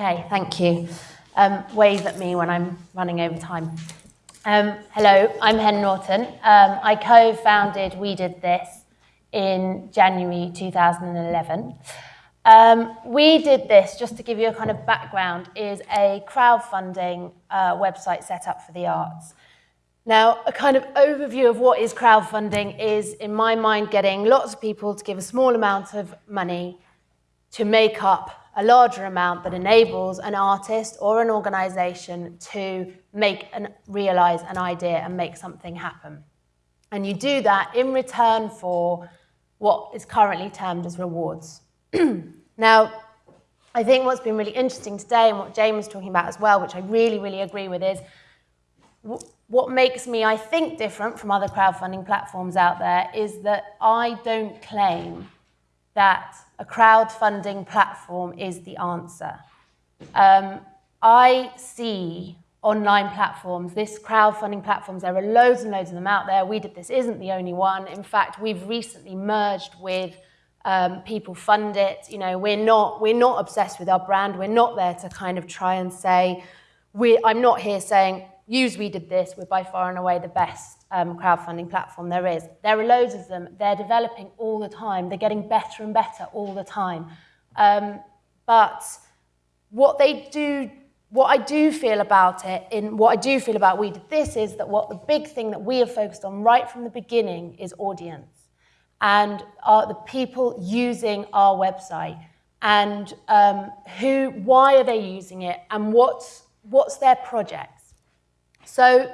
Okay, thank you. Um, wave at me when I'm running over time. Um, hello, I'm Hen Norton. Um, I co-founded We Did This in January 2011. Um, we did this, just to give you a kind of background, is a crowdfunding uh, website set up for the arts. Now, a kind of overview of what is crowdfunding is, in my mind, getting lots of people to give a small amount of money to make up a larger amount that enables an artist or an organization to make and realize an idea and make something happen. And you do that in return for what is currently termed as rewards. now, I think what's been really interesting today and what Jane was talking about as well, which I really, really agree with, is what makes me, I think, different from other crowdfunding platforms out there is that I don't claim that a crowdfunding platform is the answer. Um, I see online platforms, this crowdfunding platforms, there are loads and loads of them out there. We did this isn't the only one. In fact, we've recently merged with um, people fund it. You know, we're not, we're not obsessed with our brand. We're not there to kind of try and say, we, I'm not here saying, use We Did This, we're by far and away the best um, crowdfunding platform there is. There are loads of them. They're developing all the time. They're getting better and better all the time. Um, but what they do, what I do feel about it, in what I do feel about We Did This is that what the big thing that we have focused on right from the beginning is audience and are the people using our website and um, who, why are they using it and what's, what's their projects. So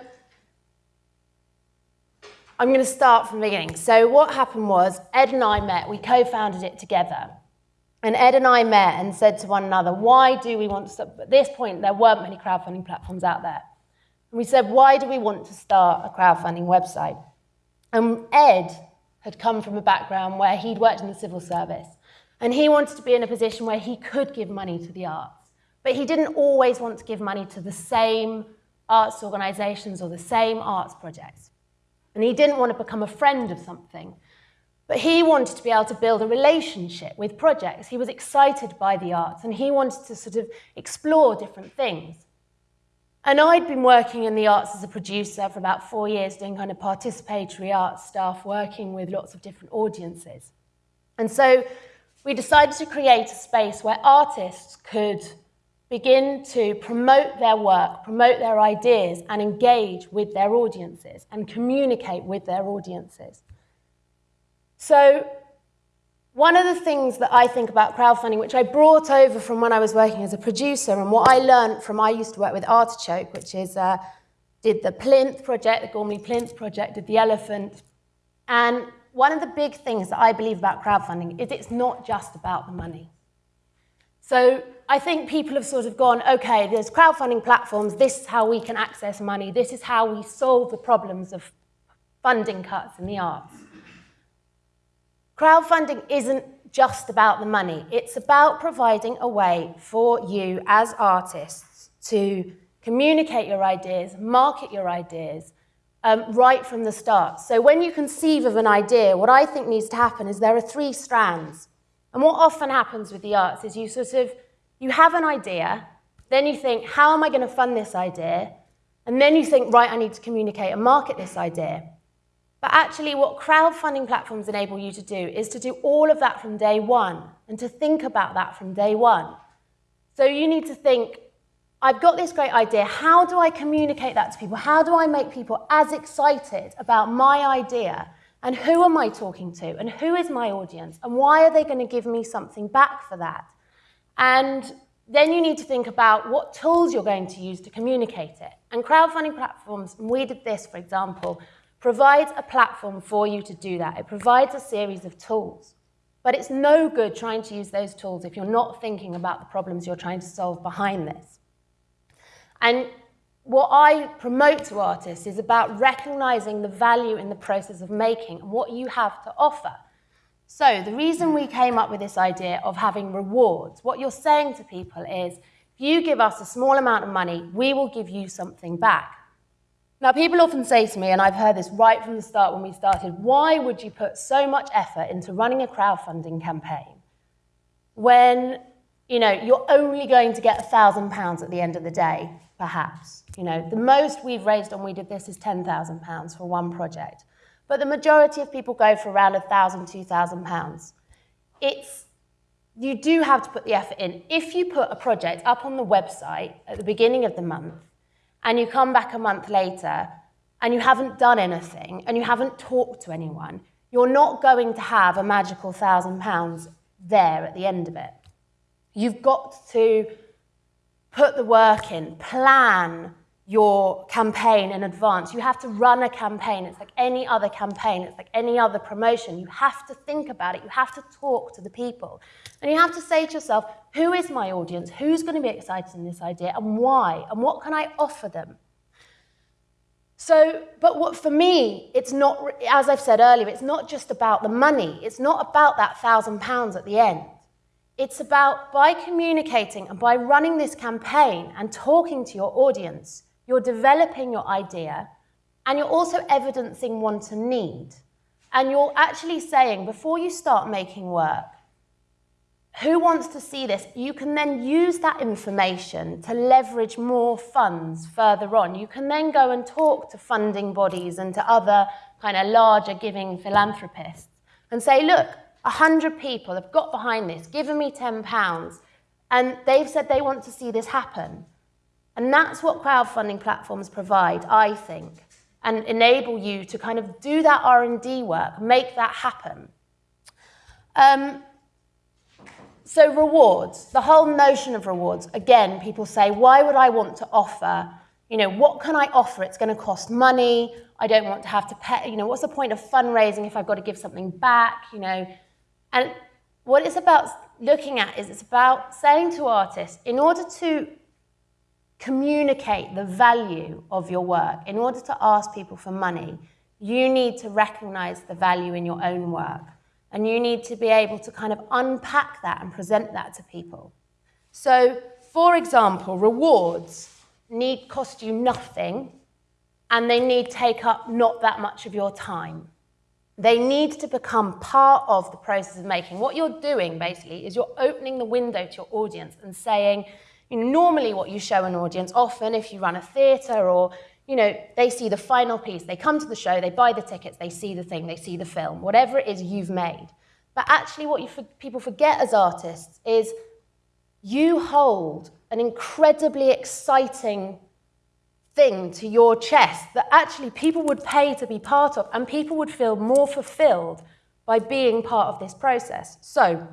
I'm going to start from the beginning. So what happened was Ed and I met, we co-founded it together. And Ed and I met and said to one another, why do we want to start? At this point, there weren't many crowdfunding platforms out there. And we said, why do we want to start a crowdfunding website? And Ed had come from a background where he'd worked in the civil service. And he wanted to be in a position where he could give money to the arts. But he didn't always want to give money to the same arts organisations or the same arts projects. And he didn't want to become a friend of something. But he wanted to be able to build a relationship with projects. He was excited by the arts and he wanted to sort of explore different things. And I'd been working in the arts as a producer for about four years, doing kind of participatory arts stuff, working with lots of different audiences. And so we decided to create a space where artists could begin to promote their work, promote their ideas, and engage with their audiences and communicate with their audiences. So one of the things that I think about crowdfunding, which I brought over from when I was working as a producer, and what I learned from, I used to work with Artichoke, which is, uh, did the Plinth project, the Gormley Plinth project, did the Elephant. And one of the big things that I believe about crowdfunding is it's not just about the money. So I think people have sort of gone, okay, there's crowdfunding platforms, this is how we can access money, this is how we solve the problems of funding cuts in the arts. Crowdfunding isn't just about the money, it's about providing a way for you as artists to communicate your ideas, market your ideas, um, right from the start. So when you conceive of an idea, what I think needs to happen is there are three strands. And what often happens with the arts is you sort of, you have an idea, then you think, how am I going to fund this idea? And then you think, right, I need to communicate and market this idea. But actually what crowdfunding platforms enable you to do is to do all of that from day one and to think about that from day one. So you need to think, I've got this great idea. How do I communicate that to people? How do I make people as excited about my idea and who am I talking to? And who is my audience? And why are they going to give me something back for that? And then you need to think about what tools you're going to use to communicate it. And crowdfunding platforms, and we did this, for example, provides a platform for you to do that. It provides a series of tools. But it's no good trying to use those tools if you're not thinking about the problems you're trying to solve behind this. And what I promote to artists is about recognizing the value in the process of making and what you have to offer. So the reason we came up with this idea of having rewards, what you're saying to people is, if you give us a small amount of money, we will give you something back. Now, people often say to me, and I've heard this right from the start when we started, why would you put so much effort into running a crowdfunding campaign when you know, you're only going to get a thousand pounds at the end of the day, perhaps. You know, the most we've raised on We Did This is £10,000 for one project. But the majority of people go for around a thousand, two thousand pounds. It's you do have to put the effort in. If you put a project up on the website at the beginning of the month and you come back a month later and you haven't done anything and you haven't talked to anyone, you're not going to have a magical thousand pounds there at the end of it. You've got to put the work in, plan your campaign in advance. You have to run a campaign. It's like any other campaign. It's like any other promotion. You have to think about it. You have to talk to the people. And you have to say to yourself, who is my audience? Who's going to be excited in this idea and why? And what can I offer them? So, but what for me, it's not, as I've said earlier, it's not just about the money. It's not about that thousand pounds at the end. It's about by communicating and by running this campaign and talking to your audience, you're developing your idea and you're also evidencing want and need. And you're actually saying, before you start making work, who wants to see this? You can then use that information to leverage more funds further on. You can then go and talk to funding bodies and to other kind of larger giving philanthropists and say, look, 100 people have got behind this, given me £10, and they've said they want to see this happen. And that's what crowdfunding platforms provide, I think, and enable you to kind of do that R&D work, make that happen. Um, so rewards, the whole notion of rewards, again, people say, why would I want to offer, you know, what can I offer? It's going to cost money. I don't want to have to pay, you know, what's the point of fundraising if I've got to give something back, you know? And what it's about looking at is it's about saying to artists, in order to communicate the value of your work, in order to ask people for money, you need to recognize the value in your own work. And you need to be able to kind of unpack that and present that to people. So, for example, rewards need cost you nothing and they need take up not that much of your time. They need to become part of the process of making. What you're doing basically is you're opening the window to your audience and saying, you know, normally what you show an audience, often if you run a theatre or you know, they see the final piece, they come to the show, they buy the tickets, they see the thing, they see the film, whatever it is you've made. But actually, what you, people forget as artists is you hold an incredibly exciting thing to your chest that actually people would pay to be part of, and people would feel more fulfilled by being part of this process. So,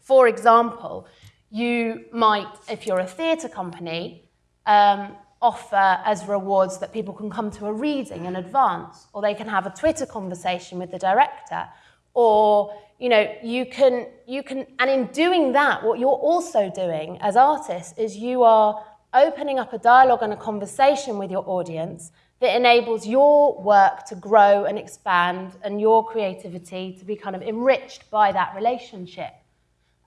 for example, you might, if you're a theatre company, um, offer as rewards that people can come to a reading in advance, or they can have a Twitter conversation with the director, or you know, you can, you can, and in doing that, what you're also doing as artists is you are opening up a dialogue and a conversation with your audience that enables your work to grow and expand and your creativity to be kind of enriched by that relationship.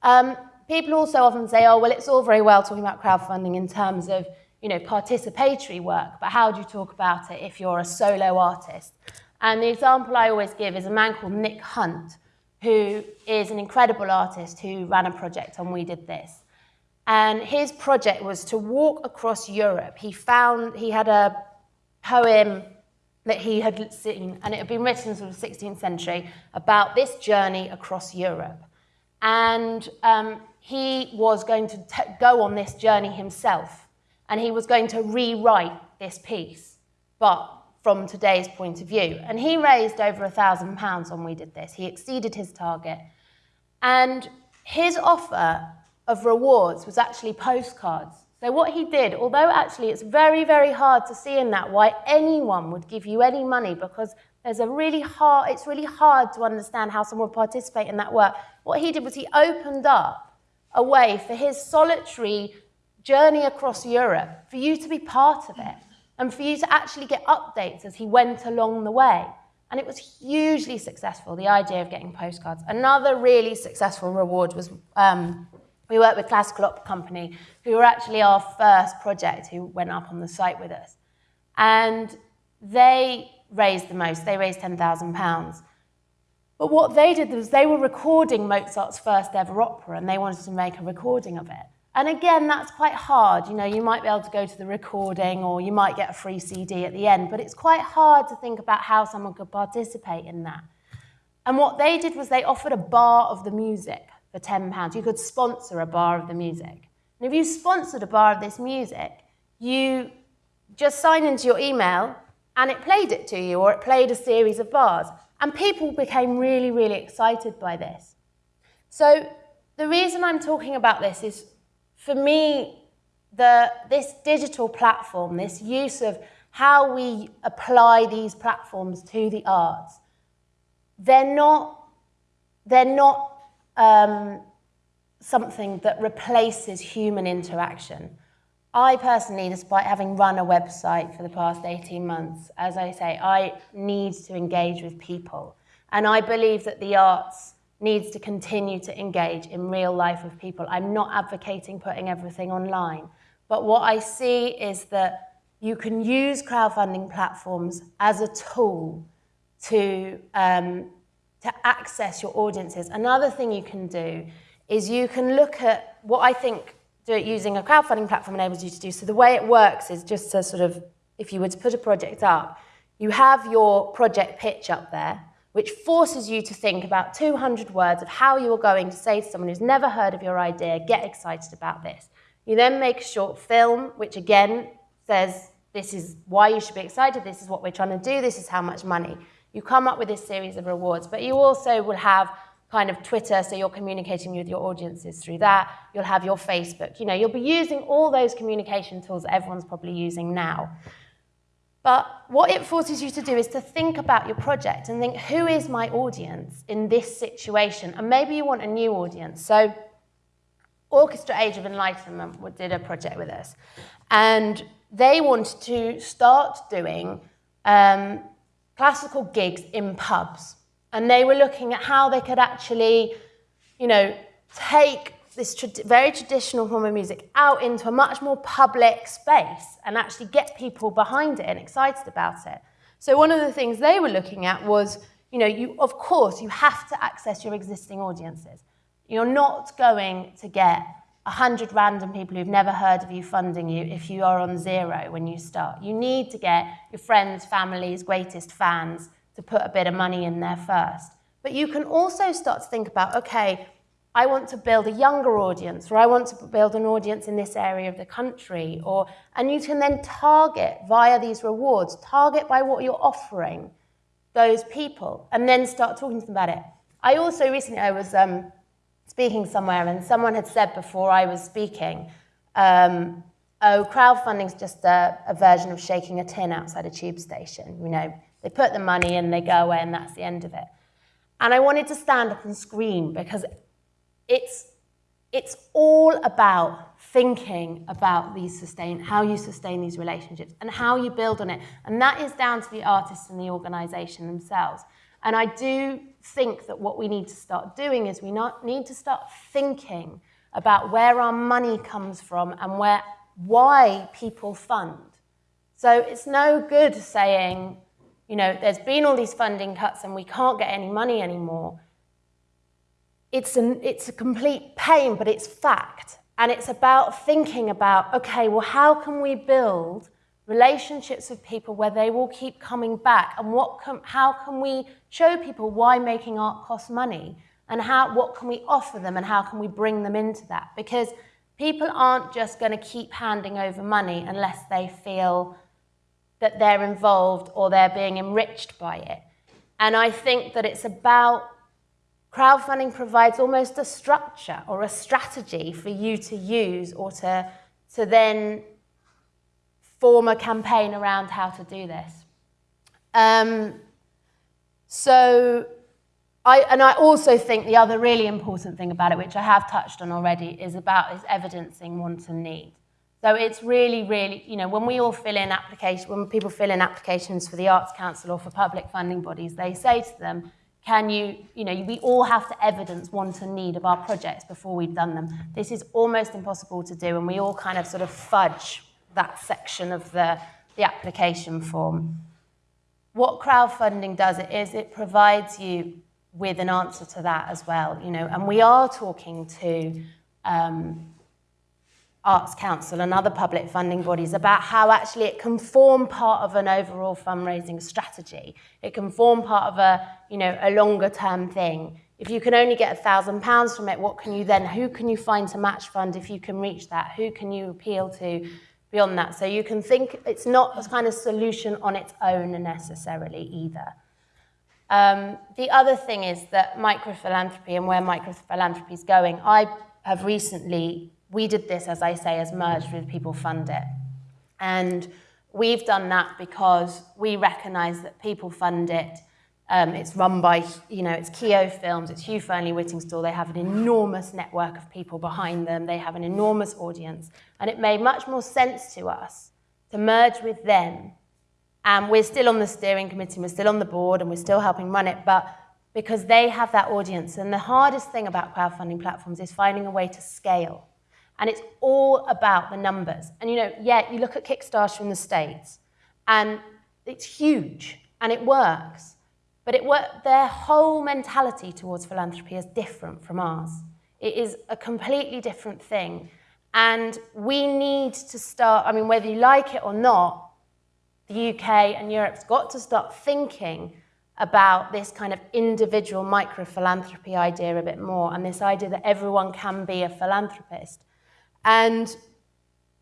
Um, people also often say, oh, well, it's all very well talking about crowdfunding in terms of you know, participatory work, but how do you talk about it if you're a solo artist? And the example I always give is a man called Nick Hunt, who is an incredible artist who ran a project on We Did This. And his project was to walk across Europe. He found, he had a poem that he had seen, and it had been written sort of 16th century, about this journey across Europe. And um, he was going to go on this journey himself and he was going to rewrite this piece, but from today's point of view. And he raised over a thousand pounds when we did this. He exceeded his target. And his offer of rewards was actually postcards. So what he did, although actually it's very, very hard to see in that why anyone would give you any money because there's a really hard, it's really hard to understand how someone would participate in that work. What he did was he opened up a way for his solitary journey across Europe, for you to be part of it, and for you to actually get updates as he went along the way. And it was hugely successful, the idea of getting postcards. Another really successful reward was um, we worked with Classical Opera Company, who were actually our first project who went up on the site with us. And they raised the most, they raised £10,000. But what they did was they were recording Mozart's first ever opera and they wanted to make a recording of it. And again, that's quite hard. You know, you might be able to go to the recording or you might get a free CD at the end, but it's quite hard to think about how someone could participate in that. And what they did was they offered a bar of the music for £10. You could sponsor a bar of the music. And if you sponsored a bar of this music, you just sign into your email and it played it to you or it played a series of bars. And people became really, really excited by this. So the reason I'm talking about this is for me, the, this digital platform, this use of how we apply these platforms to the arts, they're not, they're not um, something that replaces human interaction. I personally, despite having run a website for the past 18 months, as I say, I need to engage with people. And I believe that the arts needs to continue to engage in real life with people. I'm not advocating putting everything online, but what I see is that you can use crowdfunding platforms as a tool to, um, to access your audiences. Another thing you can do is you can look at what I think using a crowdfunding platform enables you to do. So the way it works is just to sort of, if you were to put a project up, you have your project pitch up there, which forces you to think about 200 words of how you are going to say to someone who's never heard of your idea, get excited about this. You then make a short film, which again says, this is why you should be excited, this is what we're trying to do, this is how much money. You come up with this series of rewards, but you also will have kind of Twitter, so you're communicating with your audiences through that. You'll have your Facebook. You know, you'll be using all those communication tools everyone's probably using now. But what it forces you to do is to think about your project and think, who is my audience in this situation? And maybe you want a new audience. So Orchestra Age of Enlightenment did a project with us. And they wanted to start doing um, classical gigs in pubs. And they were looking at how they could actually, you know, take this tra very traditional form of music out into a much more public space and actually get people behind it and excited about it. So one of the things they were looking at was, you know, you, of course, you have to access your existing audiences. You're not going to get 100 random people who've never heard of you funding you if you are on zero when you start. You need to get your friends, families, greatest fans to put a bit of money in there first. But you can also start to think about, okay, I want to build a younger audience, or I want to build an audience in this area of the country, or, and you can then target via these rewards, target by what you're offering those people, and then start talking to them about it. I also recently, I was um, speaking somewhere, and someone had said before I was speaking, um, oh, crowdfunding's just a, a version of shaking a tin outside a tube station. You know, they put the money in, they go away, and that's the end of it. And I wanted to stand up and scream because it's, it's all about thinking about these sustain, how you sustain these relationships and how you build on it. And that is down to the artists and the organisation themselves. And I do think that what we need to start doing is we not, need to start thinking about where our money comes from and where, why people fund. So it's no good saying, you know, there's been all these funding cuts and we can't get any money anymore it's, an, it's a complete pain, but it's fact. And it's about thinking about, okay, well, how can we build relationships with people where they will keep coming back? And what can, how can we show people why making art costs money? And how, what can we offer them and how can we bring them into that? Because people aren't just going to keep handing over money unless they feel that they're involved or they're being enriched by it. And I think that it's about Crowdfunding provides almost a structure or a strategy for you to use or to, to then form a campaign around how to do this. Um, so, I, and I also think the other really important thing about it, which I have touched on already, is about is evidencing want and need. So it's really, really, you know, when we all fill in applications, when people fill in applications for the Arts Council or for public funding bodies, they say to them, can you, you know, we all have to evidence want and need of our projects before we've done them. This is almost impossible to do, and we all kind of sort of fudge that section of the, the application form. What crowdfunding does it is it provides you with an answer to that as well, you know, and we are talking to um, Arts Council and other public funding bodies about how actually it can form part of an overall fundraising strategy. It can form part of a, you know, a longer term thing. If you can only get a thousand pounds from it, what can you then, who can you find to match fund if you can reach that? Who can you appeal to beyond that? So you can think it's not a kind of solution on its own necessarily either. Um, the other thing is that microphilanthropy and where microphilanthropy is going, I have recently, we did this, as I say, as merged with People Fund It. And we've done that because we recognise that People Fund It Um, it's run by, you know, it's Keo Films, it's Hugh Fearnley Whittingstall. They have an enormous network of people behind them. They have an enormous audience. And it made much more sense to us to merge with them. And we're still on the steering committee, we're still on the board, and we're still helping run it, but because they have that audience. And the hardest thing about crowdfunding platforms is finding a way to scale. And it's all about the numbers. And you know, yeah, you look at Kickstarter in the States, and it's huge, and it works. But it their whole mentality towards philanthropy is different from ours. It is a completely different thing. And we need to start, I mean, whether you like it or not, the UK and Europe's got to start thinking about this kind of individual micro philanthropy idea a bit more and this idea that everyone can be a philanthropist. And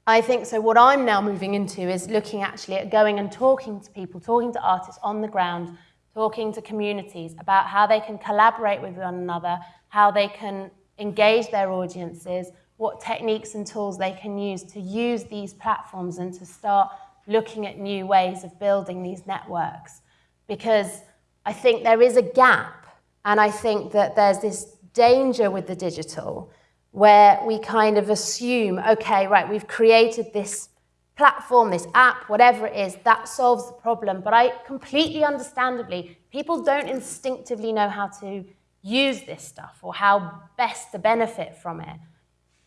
I think so what I'm now moving into is looking actually at going and talking to people, talking to artists on the ground, talking to communities about how they can collaborate with one another, how they can engage their audiences, what techniques and tools they can use to use these platforms and to start looking at new ways of building these networks. Because I think there is a gap, and I think that there's this danger with the digital where we kind of assume, okay, right, we've created this platform, this app, whatever it is, that solves the problem. But I completely understandably, people don't instinctively know how to use this stuff or how best to benefit from it.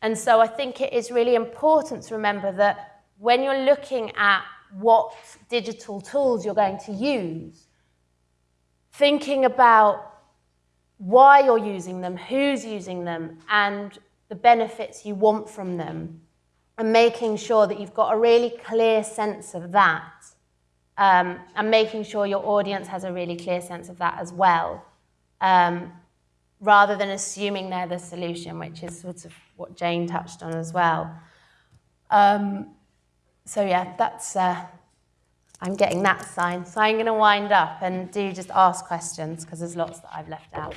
And so I think it is really important to remember that when you're looking at what digital tools you're going to use, thinking about why you're using them, who's using them, and the benefits you want from them and making sure that you've got a really clear sense of that um, and making sure your audience has a really clear sense of that as well um, rather than assuming they're the solution, which is sort of what Jane touched on as well. Um, so yeah, that's, uh, I'm getting that sign. So I'm going to wind up and do just ask questions because there's lots that I've left out.